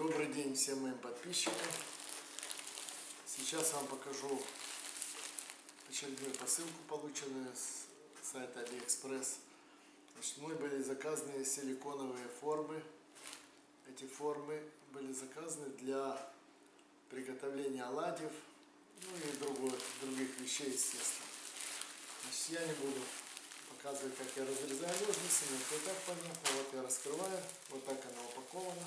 Добрый день всем моим подписчикам. Сейчас вам покажу очередную посылку, полученную с сайта Алиэкспресс. Значит, мной были заказаны силиконовые формы. Эти формы были заказаны для приготовления оладьев, ну и другой, других вещей, естественно. Значит, я не буду показывать, как я разрезаю ножницами, это и так понятно. Вот я раскрываю, вот так она упакована.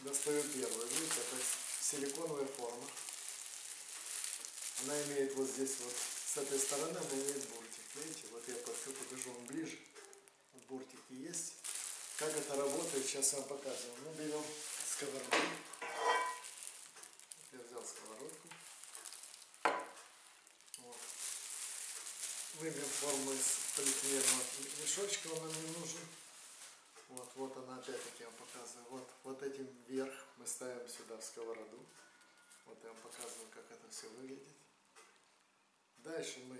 Достаю первую, видите, это силиконовая форма. Она имеет вот здесь вот, с этой стороны она имеет буртик. Видите, вот я покажу вам ближе. Буртики есть. Как это работает, сейчас я вам показываю. Мы берем сковородку. Я взял сковородку. Вот. Выберем форму из полиэтиленового мешочка, он нам не нужен. Вот, вот она опять-таки я вам показываю. Вот, вот этим вверх мы ставим сюда в сковороду. Вот я вам показываю, как это все выглядит. Дальше мы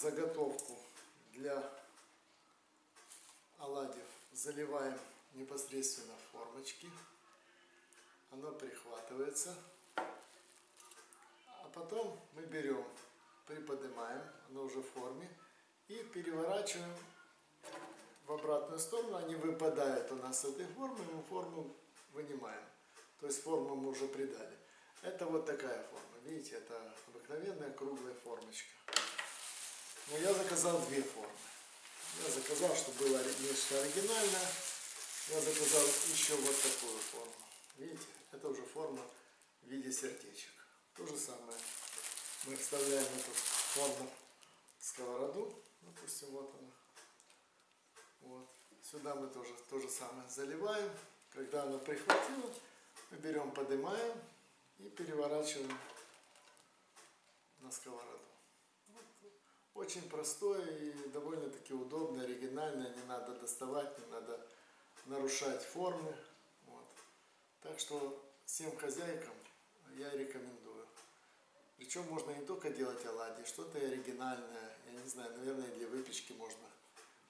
заготовку для оладьев заливаем непосредственно в формочки. Оно прихватывается. А потом мы берем, приподнимаем, оно уже в форме, и переворачиваем обратную сторону, они выпадают у нас с этой формы, мы форму вынимаем. То есть форму мы уже придали. Это вот такая форма. Видите, это обыкновенная круглая формочка. Но я заказал две формы. Я заказал, чтобы было нечто оригинальное. Я заказал еще вот такую форму. Видите, это уже форма в виде сердечек. То же самое. Мы вставляем эту форму в сковороду. Допустим, вот она. Вот. Сюда мы тоже то же самое заливаем. Когда оно прихватило, мы берем, поднимаем и переворачиваем на сковороду. Очень простое и довольно-таки удобное, оригинальное. Не надо доставать, не надо нарушать формы. Вот. Так что всем хозяйкам я рекомендую. Причем можно не только делать оладьи, что-то оригинальное, я не знаю, наверное, для выпечки можно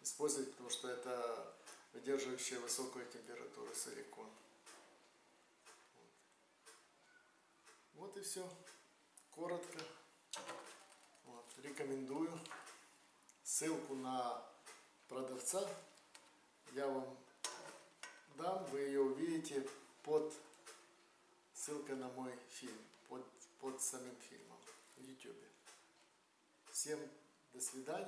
использовать, потому что это выдерживающая высокую температуру силикон. Вот, вот и все. Коротко. Вот, рекомендую. Ссылку на продавца я вам дам, вы ее увидите под ссылкой на мой фильм, под, под самим фильмом в YouTube. Всем до свидания.